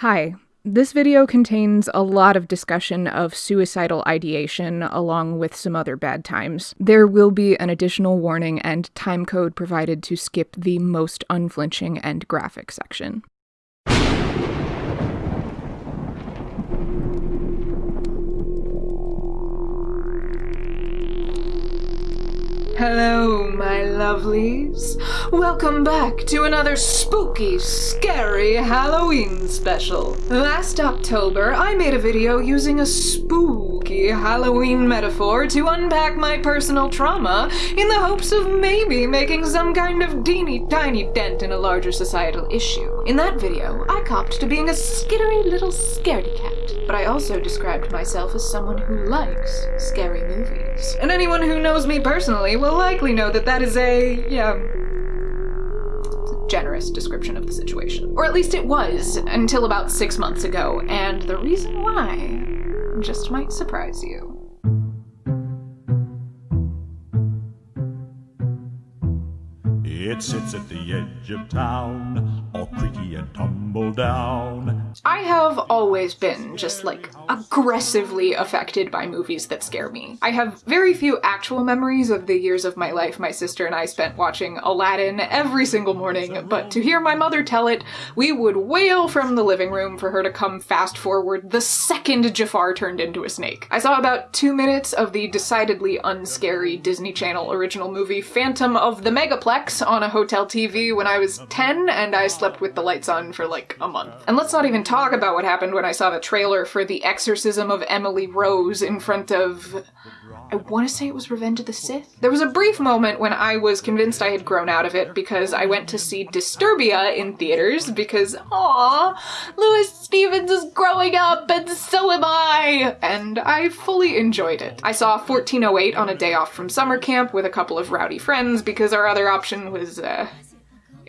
Hi. This video contains a lot of discussion of suicidal ideation along with some other bad times. There will be an additional warning and timecode provided to skip the most unflinching and graphic section. Hello, my lovelies. Welcome back to another spooky, scary Halloween special. Last October, I made a video using a spooky Halloween metaphor to unpack my personal trauma in the hopes of maybe making some kind of teeny tiny dent in a larger societal issue. In that video, I copped to being a skittery little scaredy cat, but I also described myself as someone who likes scary movies. And anyone who knows me personally will likely know that that is a, yeah, generous description of the situation. Or at least it was, until about six months ago, and the reason why just might surprise you. It sits at the edge of town, all creaky and tumble down. I have always been just like aggressively affected by movies that scare me. I have very few actual memories of the years of my life my sister and I spent watching Aladdin every single morning, but to hear my mother tell it, we would wail from the living room for her to come fast forward the second Jafar turned into a snake. I saw about two minutes of the decidedly unscary Disney Channel original movie Phantom of the Megaplex on a hotel TV when I was 10 and I slept with the lights on for like a month. And let's not even talk about what happened when I saw the trailer for The Exorcism of Emily Rose in front of I want to say it was Revenge of the Sith. There was a brief moment when I was convinced I had grown out of it because I went to see Disturbia in theaters because, aw, Louis Stevens is growing up and so am I! And I fully enjoyed it. I saw 1408 on a day off from summer camp with a couple of rowdy friends because our other option was, uh,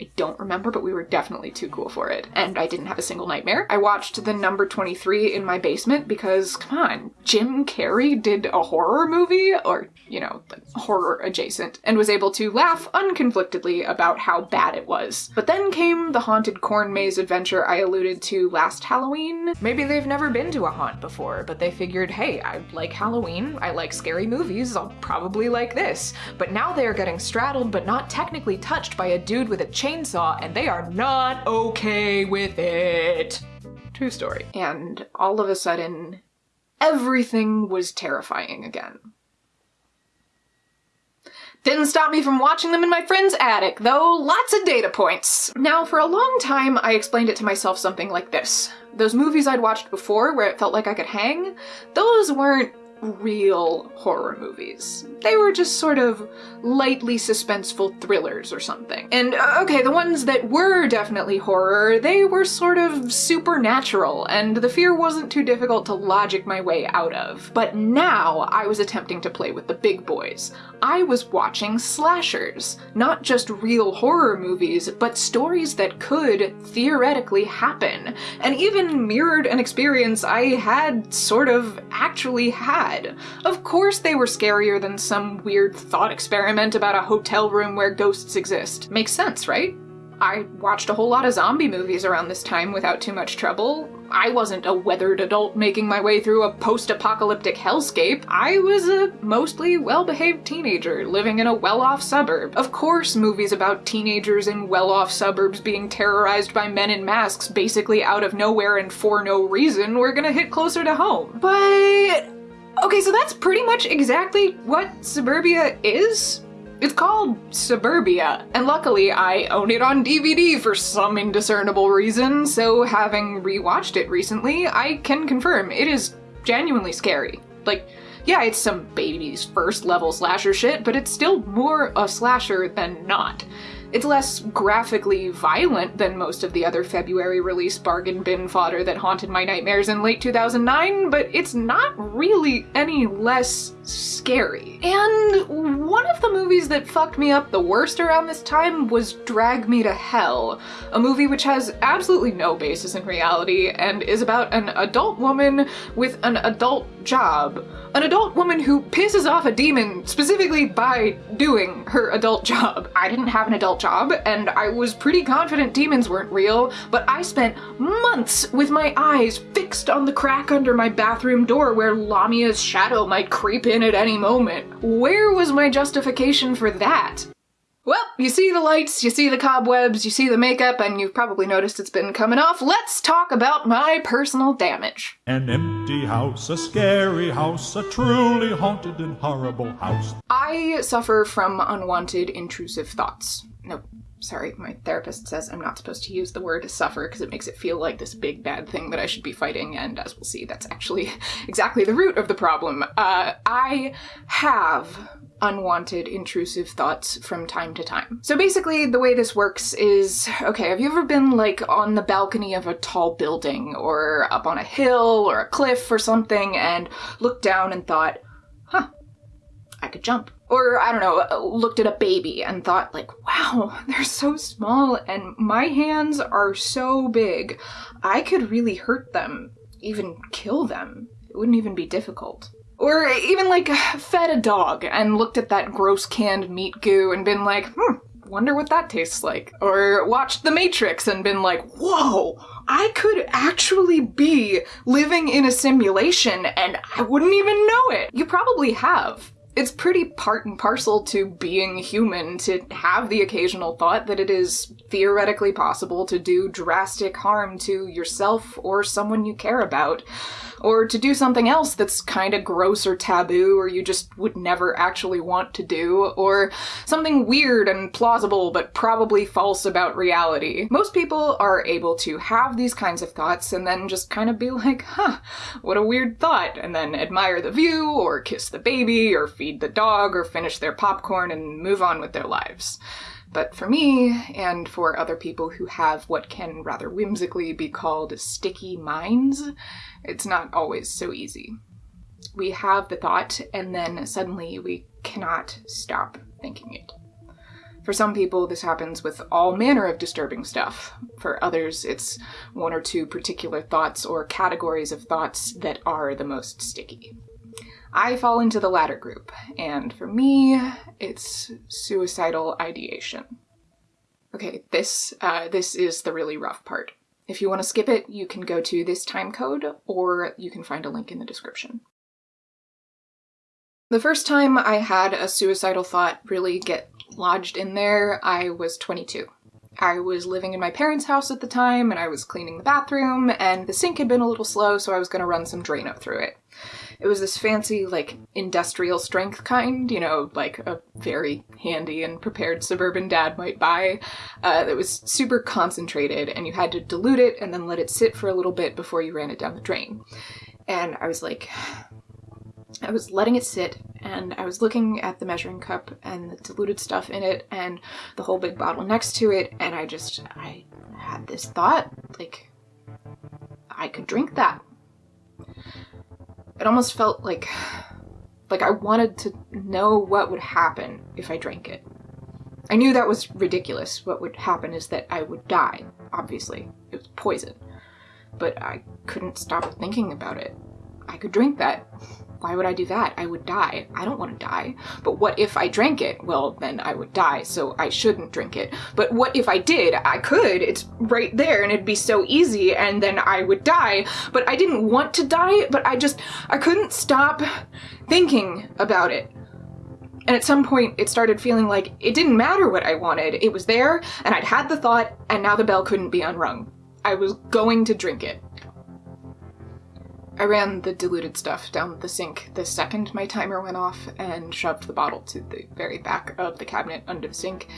I don't remember, but we were definitely too cool for it. And I didn't have a single nightmare. I watched the number 23 in my basement because, come on, Jim Carrey did a horror movie, or, you know, horror adjacent, and was able to laugh unconflictedly about how bad it was. But then came the haunted corn maze adventure I alluded to last Halloween. Maybe they've never been to a haunt before, but they figured, hey, I like Halloween, I like scary movies, I'll probably like this. But now they're getting straddled but not technically touched by a dude with a chainsaw and they are not okay with it. True story. And all of a sudden, everything was terrifying again. Didn't stop me from watching them in my friend's attic, though lots of data points. Now, for a long time, I explained it to myself something like this. Those movies I'd watched before where it felt like I could hang, those weren't real horror movies. They were just sort of lightly suspenseful thrillers or something. And uh, okay, the ones that were definitely horror, they were sort of supernatural, and the fear wasn't too difficult to logic my way out of. But now I was attempting to play with the big boys. I was watching slashers, not just real horror movies, but stories that could theoretically happen, and even mirrored an experience I had sort of actually had. Of course they were scarier than some weird thought experiment about a hotel room where ghosts exist. Makes sense, right? I watched a whole lot of zombie movies around this time without too much trouble. I wasn't a weathered adult making my way through a post-apocalyptic hellscape. I was a mostly well-behaved teenager living in a well-off suburb. Of course movies about teenagers in well-off suburbs being terrorized by men in masks basically out of nowhere and for no reason were gonna hit closer to home. But... Okay, so that's pretty much exactly what Disturbia is? It's called Disturbia, and luckily I own it on DVD for some indiscernible reason, so having rewatched it recently, I can confirm it is genuinely scary. Like, yeah, it's some baby's first level slasher shit, but it's still more a slasher than not. It's less graphically violent than most of the other February release bargain bin fodder that haunted my nightmares in late 2009, but it's not really any less scary. And one of the movies that fucked me up the worst around this time was Drag Me to Hell, a movie which has absolutely no basis in reality and is about an adult woman with an adult job. An adult woman who pisses off a demon specifically by doing her adult job. I didn't have an adult job, and I was pretty confident demons weren't real, but I spent months with my eyes fixed on the crack under my bathroom door where Lamia's shadow might creep in at any moment. Where was my justification for that? Well, you see the lights, you see the cobwebs, you see the makeup, and you've probably noticed it's been coming off. Let's talk about my personal damage. An empty house, a scary house, a truly haunted and horrible house. I suffer from unwanted intrusive thoughts. No, sorry, my therapist says I'm not supposed to use the word suffer because it makes it feel like this big bad thing that I should be fighting, and as we'll see, that's actually exactly the root of the problem. Uh, I have unwanted intrusive thoughts from time to time. So basically, the way this works is okay, have you ever been like on the balcony of a tall building or up on a hill or a cliff or something and looked down and thought, could jump? Or I don't know, looked at a baby and thought, like, wow, they're so small and my hands are so big. I could really hurt them, even kill them. It wouldn't even be difficult. Or even like fed a dog and looked at that gross canned meat goo and been like, hmm, wonder what that tastes like. Or watched The Matrix and been like, whoa, I could actually be living in a simulation and I wouldn't even know it. You probably have. It's pretty part and parcel to being human to have the occasional thought that it is theoretically possible to do drastic harm to yourself or someone you care about or to do something else that's kind of gross or taboo or you just would never actually want to do, or something weird and plausible but probably false about reality. Most people are able to have these kinds of thoughts and then just kind of be like, huh, what a weird thought, and then admire the view, or kiss the baby, or feed the dog, or finish their popcorn and move on with their lives. But for me, and for other people who have what can rather whimsically be called sticky minds, it's not always so easy. We have the thought, and then suddenly we cannot stop thinking it. For some people, this happens with all manner of disturbing stuff. For others, it's one or two particular thoughts or categories of thoughts that are the most sticky. I fall into the latter group, and for me, it's suicidal ideation. Okay, this uh, this is the really rough part. If you want to skip it, you can go to this time code, or you can find a link in the description. The first time I had a suicidal thought really get lodged in there, I was 22. I was living in my parents' house at the time, and I was cleaning the bathroom, and the sink had been a little slow, so I was going to run some Drano through it. It was this fancy, like, industrial strength kind, you know, like a very handy and prepared suburban dad might buy, uh, that was super concentrated, and you had to dilute it and then let it sit for a little bit before you ran it down the drain. And I was like, I was letting it sit and I was looking at the measuring cup and the diluted stuff in it and the whole big bottle next to it and I just I had this thought like I could drink that it almost felt like like I wanted to know what would happen if I drank it. I knew that was ridiculous. What would happen is that I would die, obviously. It was poison. But I couldn't stop thinking about it. I could drink that. Why would I do that? I would die. I don't want to die. But what if I drank it? Well, then I would die, so I shouldn't drink it. But what if I did? I could. It's right there and it'd be so easy and then I would die. But I didn't want to die, but I just, I couldn't stop thinking about it. And at some point, it started feeling like it didn't matter what I wanted. It was there, and I'd had the thought, and now the bell couldn't be unrung. I was going to drink it. I ran the diluted stuff down the sink the second my timer went off and shoved the bottle to the very back of the cabinet under the sink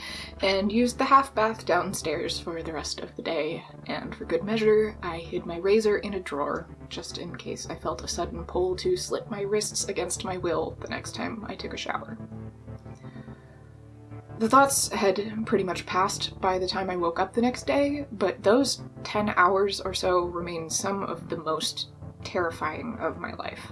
and used the half bath downstairs for the rest of the day. And for good measure, I hid my razor in a drawer just in case I felt a sudden pull to slit my wrists against my will the next time I took a shower. The thoughts had pretty much passed by the time I woke up the next day, but those 10 hours or so remain some of the most terrifying of my life.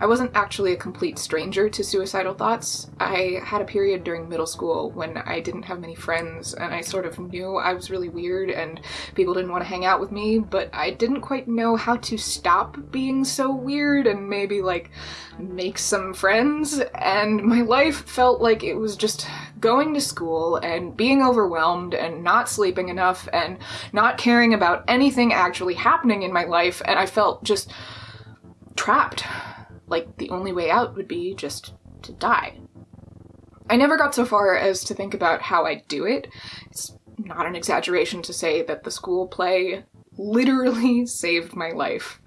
I wasn't actually a complete stranger to suicidal thoughts. I had a period during middle school when I didn't have many friends and I sort of knew I was really weird and people didn't want to hang out with me, but I didn't quite know how to stop being so weird and maybe like make some friends. And my life felt like it was just going to school and being overwhelmed and not sleeping enough and not caring about anything actually happening in my life. And I felt just trapped like the only way out would be just to die. I never got so far as to think about how I do it. It's not an exaggeration to say that the school play literally saved my life.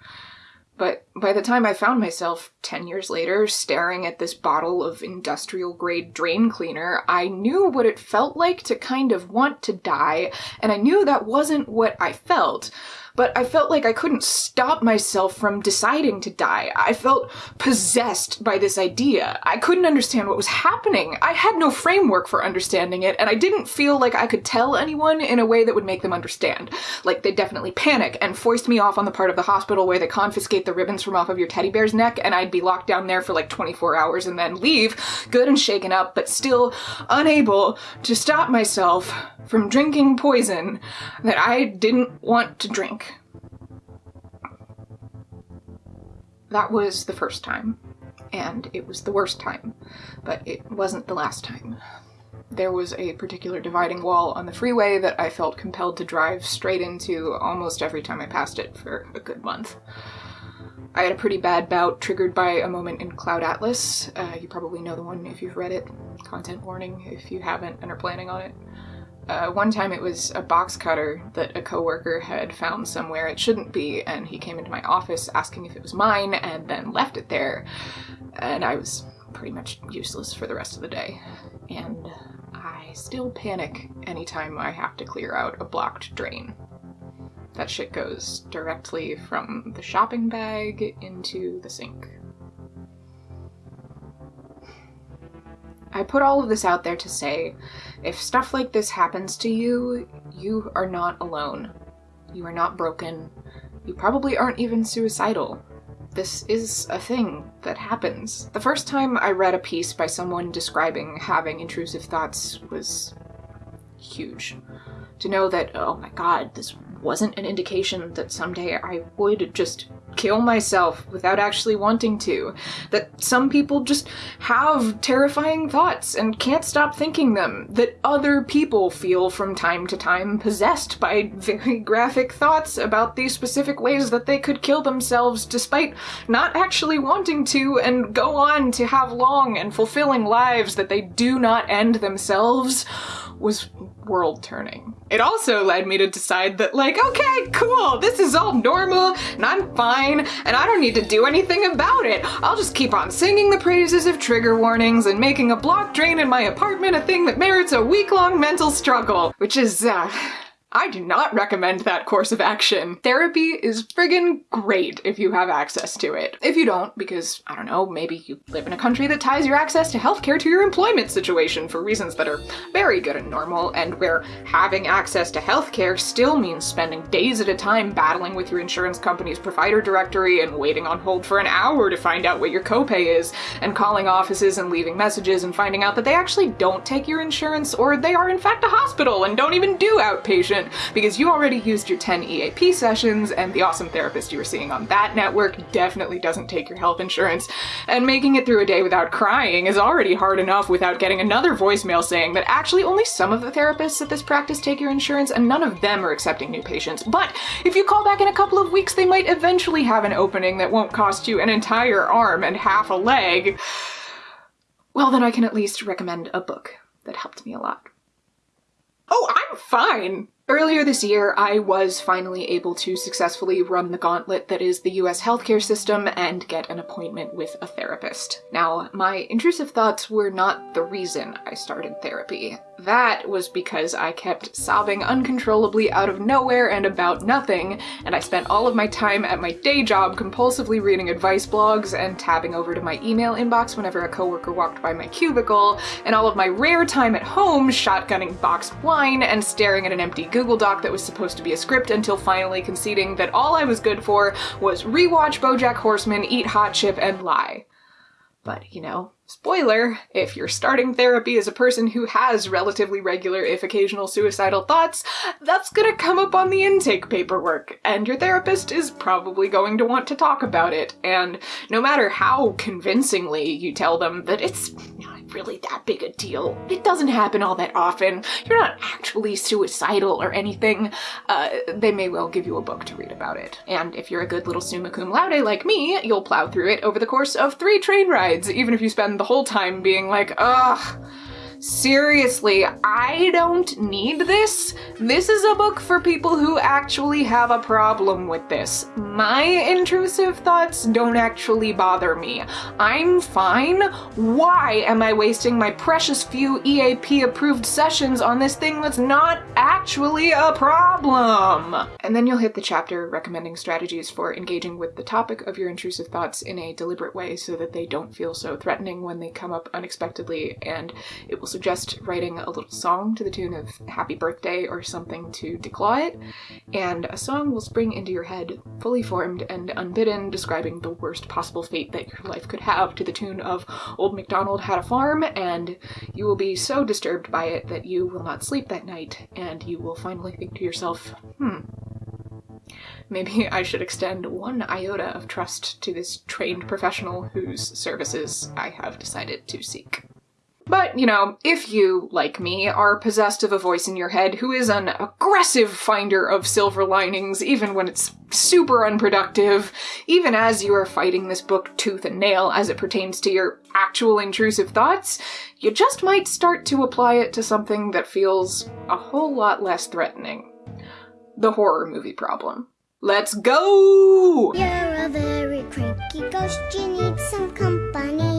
But by the time I found myself 10 years later staring at this bottle of industrial grade drain cleaner, I knew what it felt like to kind of want to die, and I knew that wasn't what I felt but I felt like I couldn't stop myself from deciding to die. I felt possessed by this idea. I couldn't understand what was happening. I had no framework for understanding it, and I didn't feel like I could tell anyone in a way that would make them understand. Like, they definitely panic and foist me off on the part of the hospital where they confiscate the ribbons from off of your teddy bear's neck, and I'd be locked down there for like 24 hours and then leave, good and shaken up, but still unable to stop myself from drinking poison that I didn't want to drink. That was the first time, and it was the worst time, but it wasn't the last time. There was a particular dividing wall on the freeway that I felt compelled to drive straight into almost every time I passed it for a good month. I had a pretty bad bout triggered by a moment in Cloud Atlas. Uh, you probably know the one if you've read it. Content warning if you haven't and are planning on it. Uh, one time it was a box cutter that a coworker had found somewhere it shouldn't be, and he came into my office asking if it was mine and then left it there. And I was pretty much useless for the rest of the day. And I still panic anytime I have to clear out a blocked drain. That shit goes directly from the shopping bag into the sink. I put all of this out there to say if stuff like this happens to you, you are not alone. You are not broken. You probably aren't even suicidal. This is a thing that happens. The first time I read a piece by someone describing having intrusive thoughts was huge. To know that, oh my god, this wasn't an indication that someday I would just kill myself without actually wanting to. That some people just have terrifying thoughts and can't stop thinking them. That other people feel from time to time possessed by very graphic thoughts about these specific ways that they could kill themselves despite not actually wanting to and go on to have long and fulfilling lives that they do not end themselves was world turning. It also led me to decide that, like, okay, cool, this is all normal, and I'm fine, and I don't need to do anything about it. I'll just keep on singing the praises of trigger warnings and making a block drain in my apartment a thing that merits a week long mental struggle. Which is, uh, I do not recommend that course of action. Therapy is friggin' great if you have access to it. If you don't, because, I don't know, maybe you live in a country that ties your access to healthcare to your employment situation for reasons that are very good and normal, and where having access to healthcare still means spending days at a time battling with your insurance company's provider directory and waiting on hold for an hour to find out what your copay is, and calling offices and leaving messages and finding out that they actually don't take your insurance, or they are in fact a hospital and don't even do outpatient because you already used your 10 EAP sessions and the awesome therapist you were seeing on that network definitely doesn't take your health insurance. And making it through a day without crying is already hard enough without getting another voicemail saying that actually only some of the therapists at this practice take your insurance and none of them are accepting new patients. But if you call back in a couple of weeks, they might eventually have an opening that won't cost you an entire arm and half a leg. Well, then I can at least recommend a book that helped me a lot. Oh, I'm fine! Earlier this year, I was finally able to successfully run the gauntlet that is the US healthcare system and get an appointment with a therapist. Now, my intrusive thoughts were not the reason I started therapy. That was because I kept sobbing uncontrollably out of nowhere and about nothing, and I spent all of my time at my day job compulsively reading advice blogs and tabbing over to my email inbox whenever a coworker walked by my cubicle, and all of my rare time at home shotgunning boxed wine and staring at an empty Google Doc that was supposed to be a script until finally conceding that all I was good for was rewatch BoJack Horseman, eat hot chip, and lie. But, you know, spoiler, if you're starting therapy as a person who has relatively regular, if occasional, suicidal thoughts, that's gonna come up on the intake paperwork, and your therapist is probably going to want to talk about it. And no matter how convincingly you tell them that it's really that big a deal, it doesn't happen all that often, you're not actually suicidal or anything, uh, they may well give you a book to read about it. And if you're a good little summa cum laude like me, you'll plow through it over the course of three train rides, even if you spend the whole time being like, ugh, Seriously, I don't need this. This is a book for people who actually have a problem with this. My intrusive thoughts don't actually bother me. I'm fine. Why am I wasting my precious few EAP approved sessions on this thing that's not actually a problem? And then you'll hit the chapter recommending strategies for engaging with the topic of your intrusive thoughts in a deliberate way so that they don't feel so threatening when they come up unexpectedly and it will suggest writing a little song to the tune of Happy Birthday or something to declaw it, and a song will spring into your head, fully formed and unbidden, describing the worst possible fate that your life could have to the tune of Old MacDonald Had a Farm, and you will be so disturbed by it that you will not sleep that night, and you will finally think to yourself, hmm, maybe I should extend one iota of trust to this trained professional whose services I have decided to seek. But, you know, if you, like me, are possessed of a voice in your head who is an aggressive finder of silver linings, even when it's super unproductive, even as you are fighting this book tooth and nail as it pertains to your actual intrusive thoughts, you just might start to apply it to something that feels a whole lot less threatening. The horror movie problem. Let's go! You're a very cranky ghost, you need some company.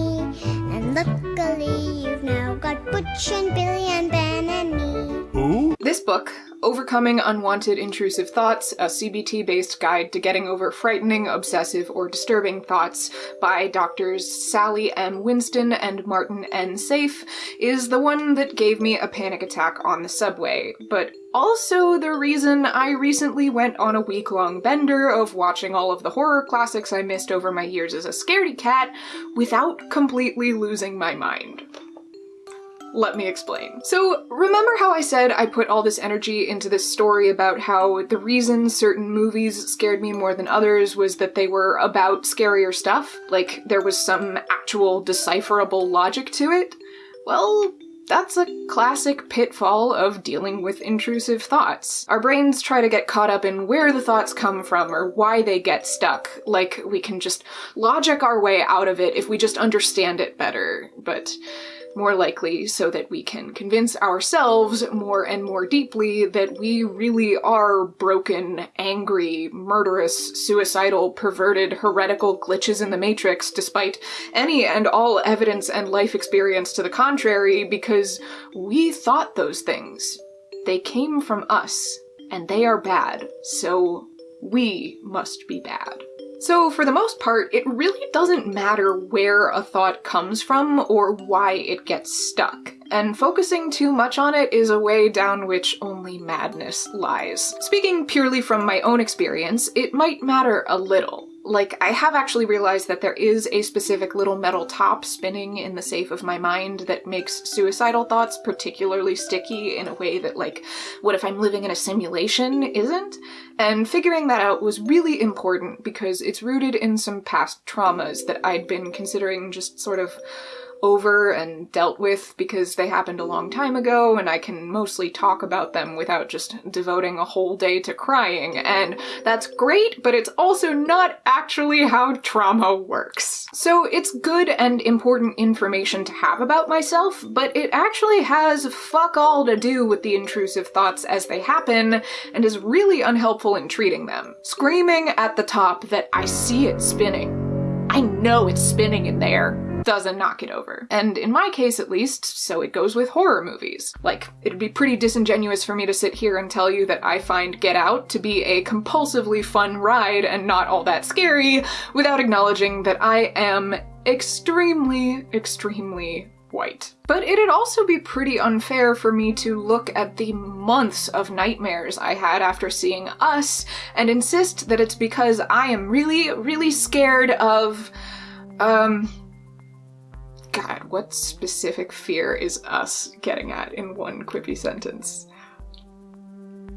Luckily you've now got Butch and Billy and Ben and me. Who? Book, Overcoming Unwanted Intrusive Thoughts, a CBT based guide to getting over frightening, obsessive, or disturbing thoughts by doctors Sally M. Winston and Martin N. Seif, is the one that gave me a panic attack on the subway, but also the reason I recently went on a week long bender of watching all of the horror classics I missed over my years as a scaredy cat without completely losing my mind. Let me explain. So, remember how I said I put all this energy into this story about how the reason certain movies scared me more than others was that they were about scarier stuff? Like, there was some actual decipherable logic to it? Well, that's a classic pitfall of dealing with intrusive thoughts. Our brains try to get caught up in where the thoughts come from or why they get stuck, like we can just logic our way out of it if we just understand it better. But more likely so that we can convince ourselves more and more deeply that we really are broken, angry, murderous, suicidal, perverted, heretical glitches in the Matrix despite any and all evidence and life experience to the contrary because we thought those things. They came from us, and they are bad, so we must be bad. So for the most part, it really doesn't matter where a thought comes from or why it gets stuck, and focusing too much on it is a way down which only madness lies. Speaking purely from my own experience, it might matter a little. Like, I have actually realized that there is a specific little metal top spinning in the safe of my mind that makes suicidal thoughts particularly sticky in a way that, like, what if I'm living in a simulation isn't? And figuring that out was really important because it's rooted in some past traumas that I'd been considering just sort of over and dealt with because they happened a long time ago and I can mostly talk about them without just devoting a whole day to crying. And that's great, but it's also not actually how trauma works. So it's good and important information to have about myself, but it actually has fuck all to do with the intrusive thoughts as they happen and is really unhelpful in treating them. Screaming at the top that I see it spinning. I know it's spinning in there doesn't knock it over. And in my case, at least, so it goes with horror movies. Like, it'd be pretty disingenuous for me to sit here and tell you that I find Get Out to be a compulsively fun ride and not all that scary without acknowledging that I am extremely, extremely white. But it'd also be pretty unfair for me to look at the months of nightmares I had after seeing Us and insist that it's because I am really, really scared of. Um. God, what specific fear is Us getting at in one quippy sentence?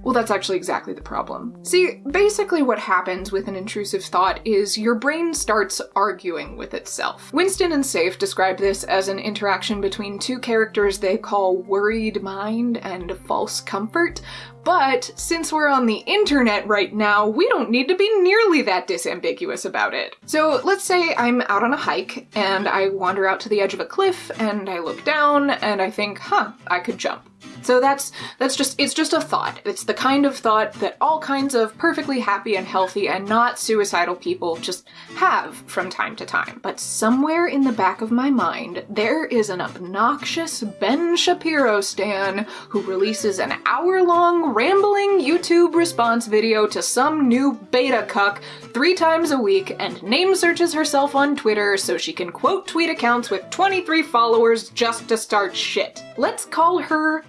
Well, that's actually exactly the problem. See, basically what happens with an intrusive thought is your brain starts arguing with itself. Winston and Seif describe this as an interaction between two characters they call worried mind and false comfort, but since we're on the internet right now, we don't need to be nearly that disambiguous about it. So let's say I'm out on a hike and I wander out to the edge of a cliff and I look down and I think, huh, I could jump. So that's that's just it's just a thought. It's the kind of thought that all kinds of perfectly happy and healthy and not suicidal people just have from time to time. But somewhere in the back of my mind, there is an obnoxious Ben Shapiro stan who releases an hour-long rambling YouTube response video to some new beta cuck three times a week and name searches herself on Twitter so she can quote tweet accounts with 23 followers just to start shit. Let's call her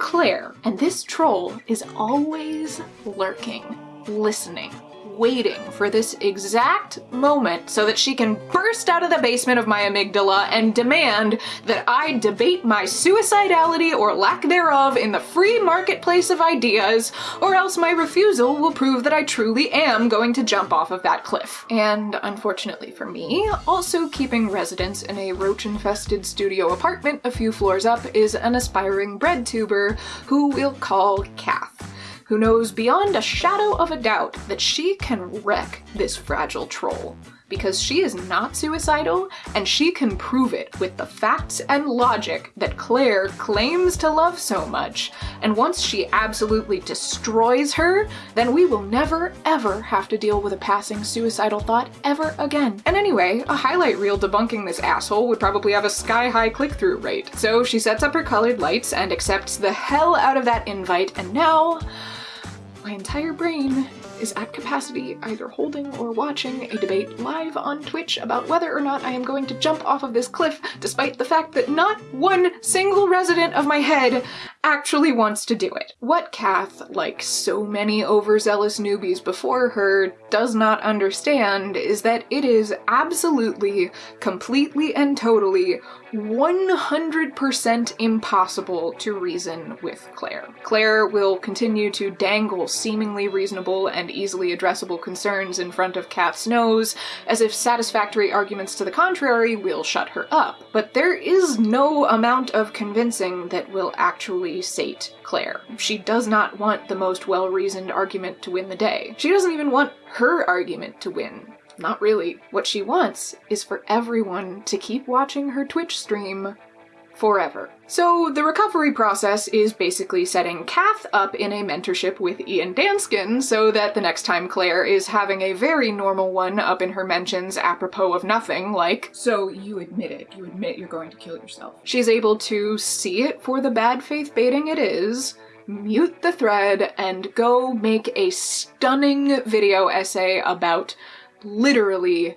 Claire. And this troll is always lurking, listening, waiting for this exact moment so that she can burst out of the basement of my amygdala and demand that I debate my suicidality or lack thereof in the free marketplace of ideas, or else my refusal will prove that I truly am going to jump off of that cliff. And unfortunately for me, also keeping residence in a roach-infested studio apartment a few floors up is an aspiring bread tuber who we'll call Kath who knows beyond a shadow of a doubt that she can wreck this fragile troll. Because she is not suicidal, and she can prove it with the facts and logic that Claire claims to love so much. And once she absolutely destroys her, then we will never ever have to deal with a passing suicidal thought ever again. And anyway, a highlight reel debunking this asshole would probably have a sky-high click-through rate. So she sets up her colored lights and accepts the hell out of that invite, and now my entire brain is at capacity, either holding or watching a debate live on Twitch about whether or not I am going to jump off of this cliff, despite the fact that not one single resident of my head actually wants to do it. What Kath, like so many overzealous newbies before her, does not understand is that it is absolutely, completely, and totally 100% impossible to reason with Claire. Claire will continue to dangle seemingly reasonable and easily addressable concerns in front of Kath's nose, as if satisfactory arguments to the contrary will shut her up. But there is no amount of convincing that will actually sate Claire. She does not want the most well-reasoned argument to win the day. She doesn't even want her argument to win. Not really. What she wants is for everyone to keep watching her Twitch stream forever. So the recovery process is basically setting Kath up in a mentorship with Ian Danskin so that the next time Claire is having a very normal one up in her mentions apropos of nothing, like, So you admit it. You admit you're going to kill yourself. she's able to see it for the bad faith baiting it is, mute the thread, and go make a stunning video essay about literally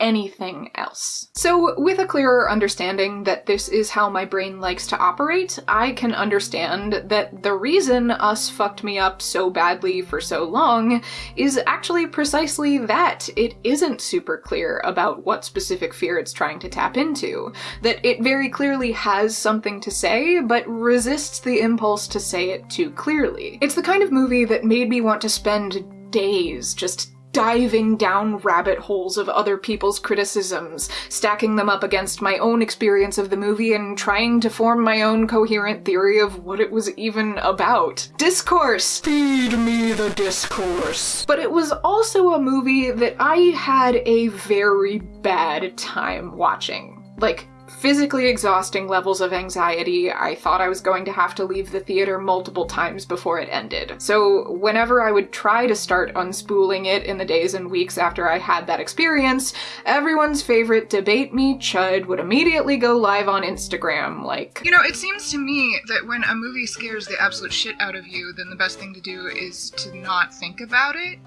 anything else. So with a clearer understanding that this is how my brain likes to operate, I can understand that the reason Us fucked me up so badly for so long is actually precisely that. It isn't super clear about what specific fear it's trying to tap into. That it very clearly has something to say, but resists the impulse to say it too clearly. It's the kind of movie that made me want to spend days just diving down rabbit holes of other people's criticisms, stacking them up against my own experience of the movie and trying to form my own coherent theory of what it was even about. Discourse! Feed me the discourse! But it was also a movie that I had a very bad time watching. Like, physically exhausting levels of anxiety. I thought I was going to have to leave the theater multiple times before it ended. So, whenever I would try to start unspooling it in the days and weeks after I had that experience, everyone's favorite debate me chud would immediately go live on Instagram, like, You know, it seems to me that when a movie scares the absolute shit out of you, then the best thing to do is to not think about it.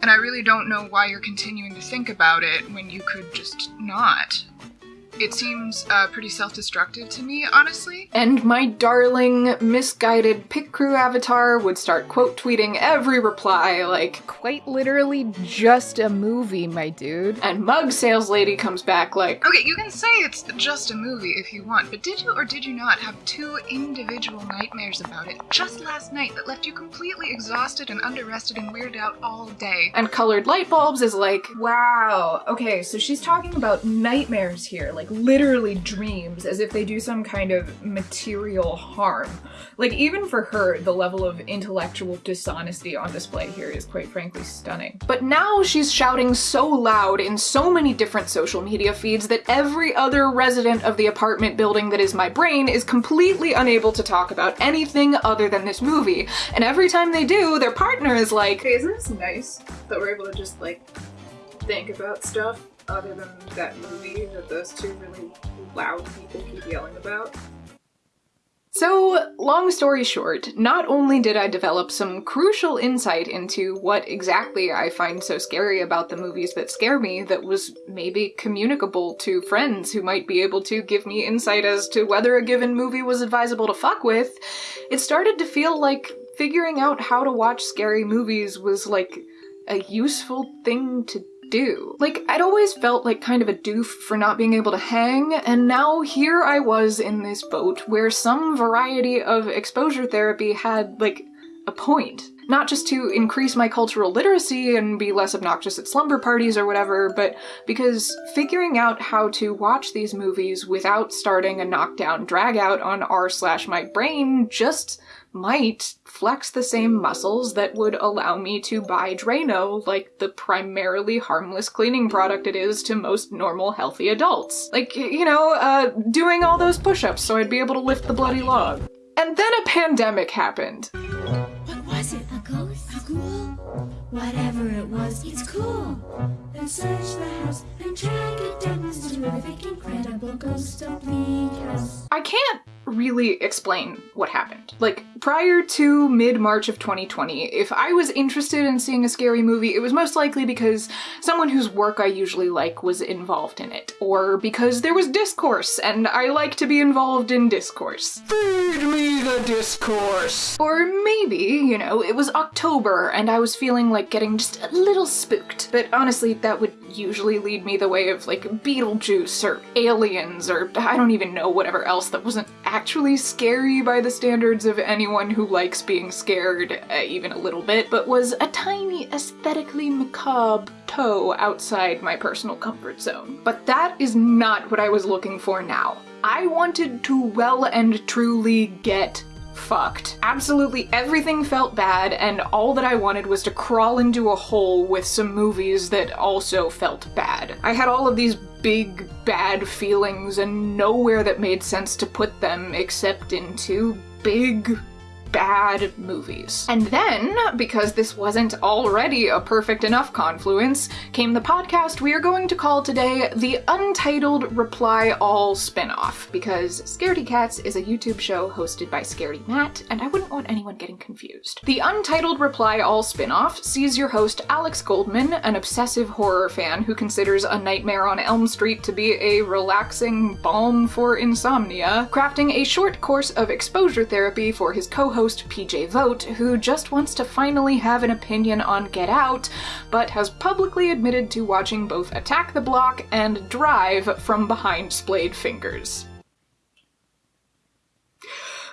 And I really don't know why you're continuing to think about it when you could just not. It seems uh, pretty self destructive to me, honestly. And my darling, misguided Picrew avatar would start quote tweeting every reply, like, Quite literally just a movie, my dude. and mug sales lady comes back like, Okay, you can say it's just a movie if you want, but did you or did you not have two individual nightmares about it just last night that left you completely exhausted and underrested and weirded out all day? and colored light bulbs is like, Wow. Okay, so she's talking about nightmares here, like literally dreams, as if they do some kind of material harm. Like, even for her, the level of intellectual dishonesty on display here is quite frankly stunning. But now she's shouting so loud in so many different social media feeds that every other resident of the apartment building that is my brain is completely unable to talk about anything other than this movie. And every time they do, their partner is like, Okay, isn't this nice that we're able to just like think about stuff other than that movie that those two really loud people keep yelling about? So, long story short, not only did I develop some crucial insight into what exactly I find so scary about the movies that scare me that was maybe communicable to friends who might be able to give me insight as to whether a given movie was advisable to fuck with, it started to feel like figuring out how to watch scary movies was like a useful thing to do. Like, I'd always felt like kind of a doof for not being able to hang, and now here I was in this boat where some variety of exposure therapy had, like, a point. Not just to increase my cultural literacy and be less obnoxious at slumber parties or whatever, but because figuring out how to watch these movies without starting a knockdown drag out on r slash my brain just might flex the same muscles that would allow me to buy Drano like the primarily harmless cleaning product it is to most normal healthy adults. Like, you know, uh, doing all those push-ups so I'd be able to lift the bloody log. And then a pandemic happened. What was it? A ghost? A ghoul? Whatever it was, it's cool. Then search the house and track it down. This terrific, incredible ghost of Bleak House. I can't really explain what happened. Like, prior to mid March of 2020, if I was interested in seeing a scary movie, it was most likely because someone whose work I usually like was involved in it, or because there was discourse and I like to be involved in discourse. Feed me the discourse. Or maybe, you know, it was October and I was feeling like getting just a little spooked. But honestly, that would usually lead me the way of like Beetlejuice or aliens or I don't even know whatever else that wasn't actually scary by the standards of anyone who likes being scared uh, even a little bit, but was a tiny aesthetically macabre toe outside my personal comfort zone. But that is not what I was looking for now. I wanted to well and truly get fucked. Absolutely everything felt bad, and all that I wanted was to crawl into a hole with some movies that also felt bad. I had all of these big bad feelings and nowhere that made sense to put them except into big bad movies. And then, because this wasn't already a perfect enough confluence, came the podcast we are going to call today the Untitled Reply All Spinoff, because Scaredy Cats is a YouTube show hosted by Scaredy Matt, and I wouldn't want anyone getting confused. The Untitled Reply All Spinoff sees your host Alex Goldman, an obsessive horror fan who considers A Nightmare on Elm Street to be a relaxing balm for insomnia, crafting a short course of exposure therapy for his co-host PJ Vogt, who just wants to finally have an opinion on Get Out, but has publicly admitted to watching both Attack the Block and Drive from behind splayed fingers.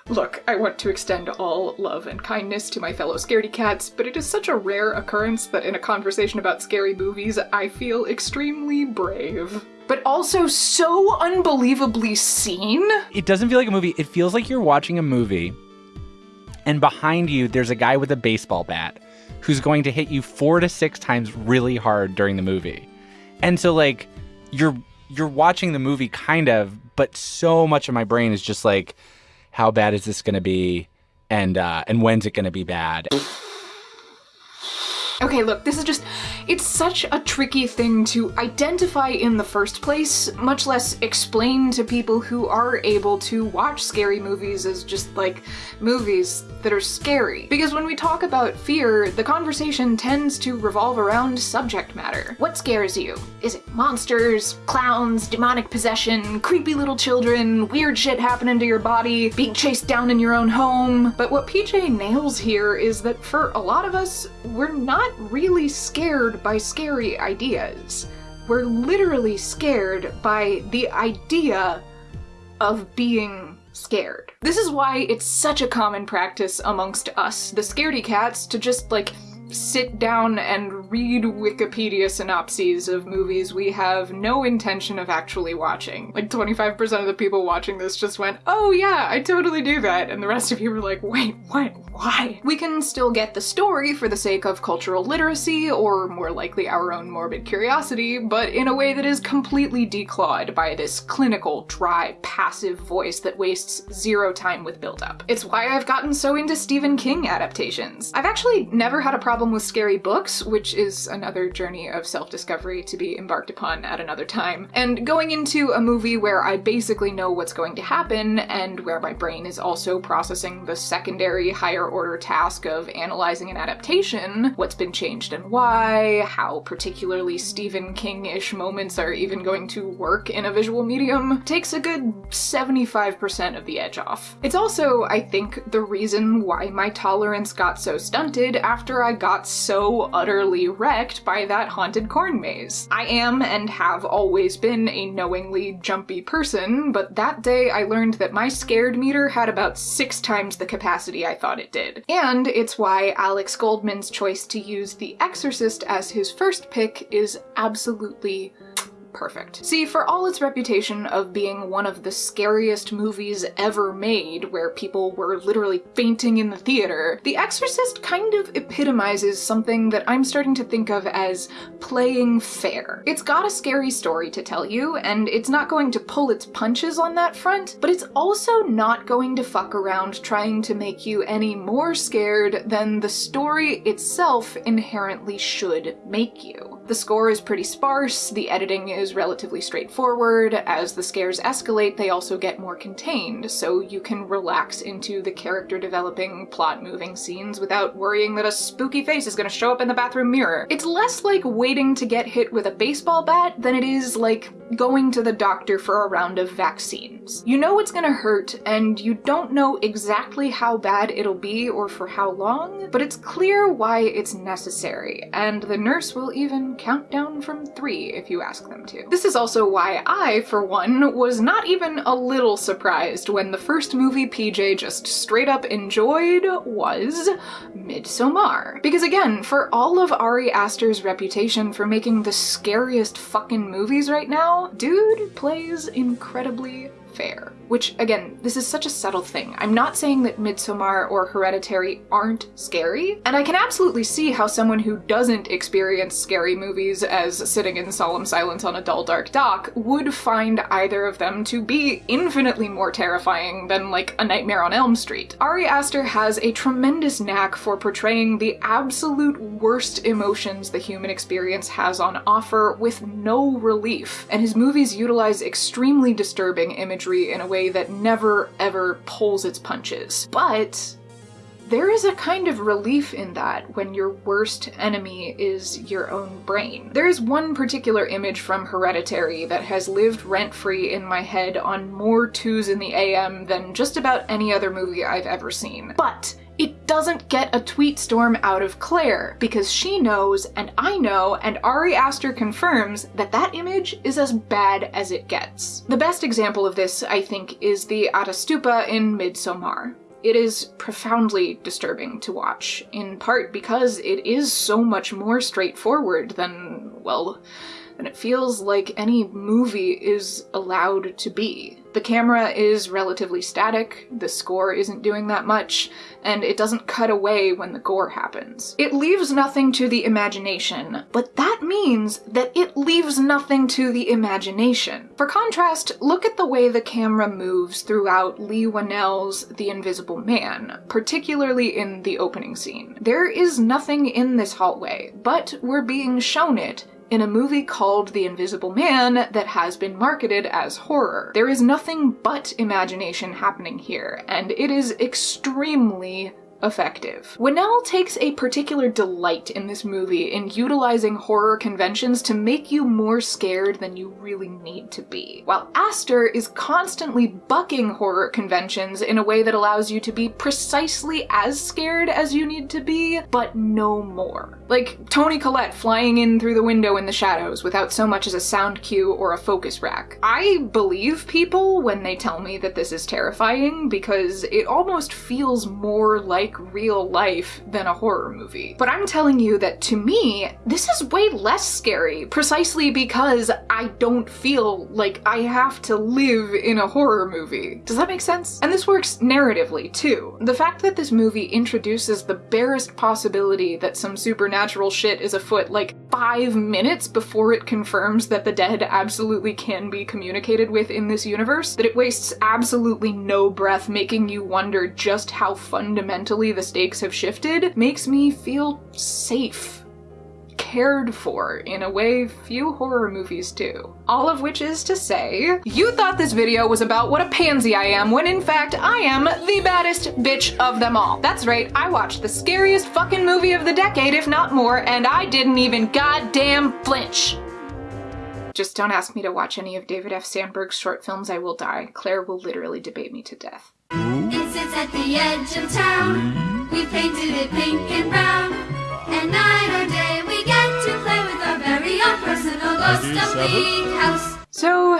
Look, I want to extend all love and kindness to my fellow scaredy cats, but it is such a rare occurrence that in a conversation about scary movies, I feel extremely brave. But also so unbelievably seen. It doesn't feel like a movie. It feels like you're watching a movie, and behind you, there's a guy with a baseball bat who's going to hit you four to six times really hard during the movie. And so, like, you're you're watching the movie kind of, but so much of my brain is just like, how bad is this going to be, and uh, and when's it going to be bad? Okay, look, this is just. It's such a tricky thing to identify in the first place, much less explain to people who are able to watch scary movies as just like movies that are scary. Because when we talk about fear, the conversation tends to revolve around subject matter. What scares you? Is it monsters, clowns, demonic possession, creepy little children, weird shit happening to your body, being chased down in your own home? But what PJ nails here is that for a lot of us, we're not really scared by scary ideas. We're literally scared by the idea of being scared. This is why it's such a common practice amongst us, the scaredy cats, to just like sit down and read Wikipedia synopses of movies we have no intention of actually watching. Like 25% of the people watching this just went, oh yeah, I totally do that. And the rest of you were like, wait, what? Why? We can still get the story for the sake of cultural literacy, or more likely our own morbid curiosity, but in a way that is completely declawed by this clinical, dry, passive voice that wastes zero time with build-up. It's why I've gotten so into Stephen King adaptations. I've actually never had a problem with scary books, which is another journey of self-discovery to be embarked upon at another time. And going into a movie where I basically know what's going to happen, and where my brain is also processing the secondary higher order task of analyzing an adaptation, what's been changed and why, how particularly Stephen King-ish moments are even going to work in a visual medium, takes a good 75% of the edge off. It's also, I think, the reason why my tolerance got so stunted after I got so utterly wrecked by that haunted corn maze. I am and have always been a knowingly jumpy person, but that day I learned that my scared meter had about six times the capacity I thought it did. And it's why Alex Goldman's choice to use The Exorcist as his first pick is absolutely perfect. See, for all its reputation of being one of the scariest movies ever made, where people were literally fainting in the theater, The Exorcist kind of epitomizes something that I'm starting to think of as playing fair. It's got a scary story to tell you, and it's not going to pull its punches on that front, but it's also not going to fuck around trying to make you any more scared than the story itself inherently should make you. The score is pretty sparse, the editing is relatively straightforward. As the scares escalate, they also get more contained, so you can relax into the character developing, plot moving scenes without worrying that a spooky face is gonna show up in the bathroom mirror. It's less like waiting to get hit with a baseball bat than it is like going to the doctor for a round of vaccines. You know it's gonna hurt, and you don't know exactly how bad it'll be or for how long, but it's clear why it's necessary, and the nurse will even count down from three if you ask them to. This is also why I, for one, was not even a little surprised when the first movie PJ just straight up enjoyed was Midsommar. Because again, for all of Ari Aster's reputation for making the scariest fucking movies right now, dude plays incredibly fair. Which, again, this is such a subtle thing. I'm not saying that Midsommar or Hereditary aren't scary, and I can absolutely see how someone who doesn't experience scary movies as sitting in solemn silence on a dull dark dock would find either of them to be infinitely more terrifying than, like, A Nightmare on Elm Street. Ari Aster has a tremendous knack for portraying the absolute worst emotions the human experience has on offer with no relief, and his movies utilize extremely disturbing imagery in a way that never ever pulls its punches. But there is a kind of relief in that when your worst enemy is your own brain. There is one particular image from Hereditary that has lived rent-free in my head on more twos in the AM than just about any other movie I've ever seen. But doesn't get a tweet storm out of Claire because she knows and I know and Ari Aster confirms that that image is as bad as it gets. The best example of this, I think, is the Ättestupa in Midsommar. It is profoundly disturbing to watch, in part because it is so much more straightforward than, well, than it feels like any movie is allowed to be. The camera is relatively static, the score isn't doing that much, and it doesn't cut away when the gore happens. It leaves nothing to the imagination, but that means that it leaves nothing to the imagination. For contrast, look at the way the camera moves throughout Leigh Whannell's The Invisible Man, particularly in the opening scene. There is nothing in this hallway, but we're being shown it in a movie called The Invisible Man that has been marketed as horror. There is nothing but imagination happening here, and it is extremely effective. Whannell takes a particular delight in this movie in utilizing horror conventions to make you more scared than you really need to be, while Aster is constantly bucking horror conventions in a way that allows you to be precisely as scared as you need to be, but no more. Like Toni Collette flying in through the window in the shadows without so much as a sound cue or a focus rack. I believe people when they tell me that this is terrifying because it almost feels more like real life than a horror movie. But I'm telling you that to me, this is way less scary precisely because I don't feel like I have to live in a horror movie. Does that make sense? And this works narratively too. The fact that this movie introduces the barest possibility that some supernatural shit is afoot like five minutes before it confirms that the dead absolutely can be communicated with in this universe, that it wastes absolutely no breath making you wonder just how fundamentally the stakes have shifted, makes me feel safe cared for in a way few horror movies do. All of which is to say, you thought this video was about what a pansy I am when in fact I am the baddest bitch of them all. That's right, I watched the scariest fucking movie of the decade if not more and I didn't even goddamn flinch. Just don't ask me to watch any of David F. Sandberg's short films, I will die. Claire will literally debate me to death. It sits at the edge of town. We painted it pink and brown. And night or day we get to play with our very own personal ghost of Bleak House. So,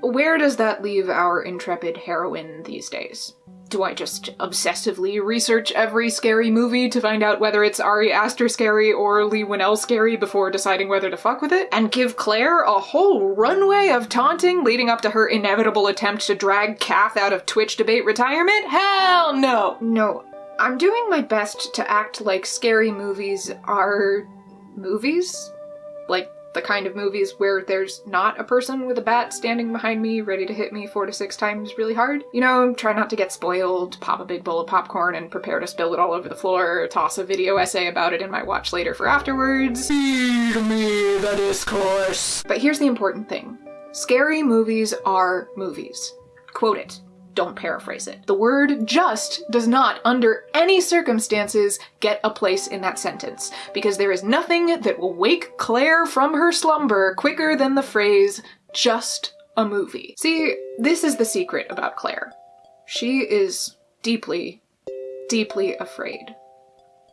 where does that leave our intrepid heroine these days? Do I just obsessively research every scary movie to find out whether it's Ari Aster scary or Leigh Whannell scary before deciding whether to fuck with it? And give Claire a whole runway of taunting leading up to her inevitable attempt to drag Kath out of Twitch debate retirement? Hell no! No. I'm doing my best to act like scary movies are movies. Like the kind of movies where there's not a person with a bat standing behind me ready to hit me four to six times really hard. You know, try not to get spoiled, pop a big bowl of popcorn and prepare to spill it all over the floor, toss a video essay about it in my watch later for afterwards. Feed me the discourse. But here's the important thing. Scary movies are movies. Quote it. Don't paraphrase it. The word just does not, under any circumstances, get a place in that sentence, because there is nothing that will wake Claire from her slumber quicker than the phrase, just a movie. See, this is the secret about Claire. She is deeply, deeply afraid.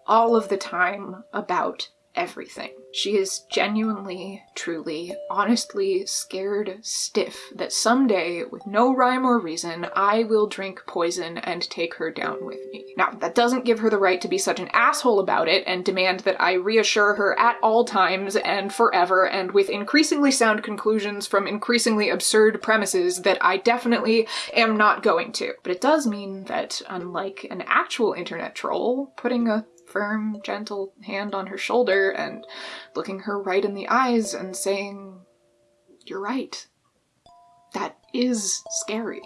All of the time about everything. She is genuinely, truly, honestly scared stiff that someday, with no rhyme or reason, I will drink poison and take her down with me. Now, that doesn't give her the right to be such an asshole about it and demand that I reassure her at all times and forever and with increasingly sound conclusions from increasingly absurd premises that I definitely am not going to. But it does mean that, unlike an actual internet troll, putting a firm, gentle hand on her shoulder and looking her right in the eyes and saying, You're right. That is scary.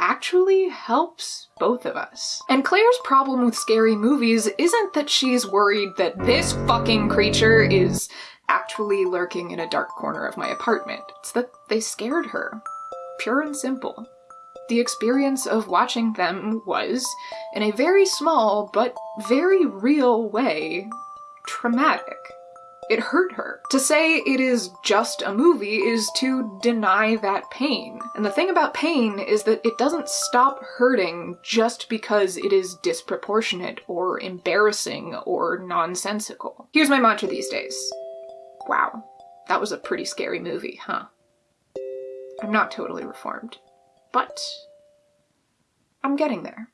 Actually helps both of us. And Claire's problem with scary movies isn't that she's worried that this fucking creature is actually lurking in a dark corner of my apartment. It's that they scared her. Pure and simple. The experience of watching them was, in a very small but very real way, traumatic. It hurt her. To say it is just a movie is to deny that pain. And the thing about pain is that it doesn't stop hurting just because it is disproportionate or embarrassing or nonsensical. Here's my mantra these days. Wow, that was a pretty scary movie, huh? I'm not totally reformed. But I'm getting there.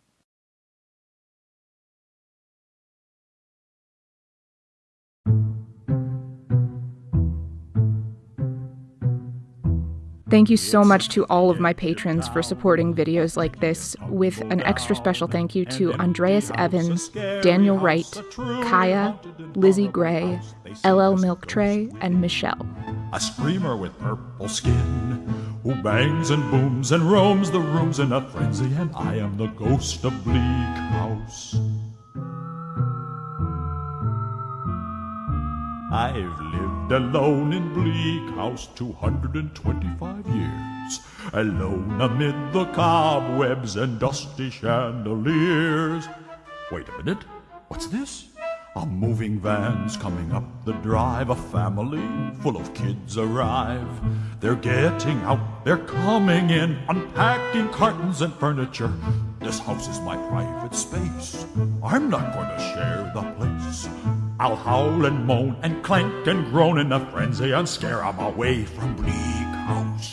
Thank you so much to all of my patrons for supporting videos like this, with an extra special thank you to Andreas Evans, Daniel Wright, Kaya, Lizzie Gray, LL Milk Tray, and Michelle. A screamer with purple skin who bangs and booms and roams the rooms in a frenzy, and I am the ghost of Bleak House. I've lived alone in Bleak House 225 years, alone amid the cobwebs and dusty chandeliers. Wait a minute, what's this? A moving van's coming up the drive. A family full of kids arrive. They're getting out, they're coming in, unpacking cartons and furniture. This house is my private space. I'm not going to share the place. I'll howl and moan and clank and groan in a frenzy and scare 'em away from Bleak House.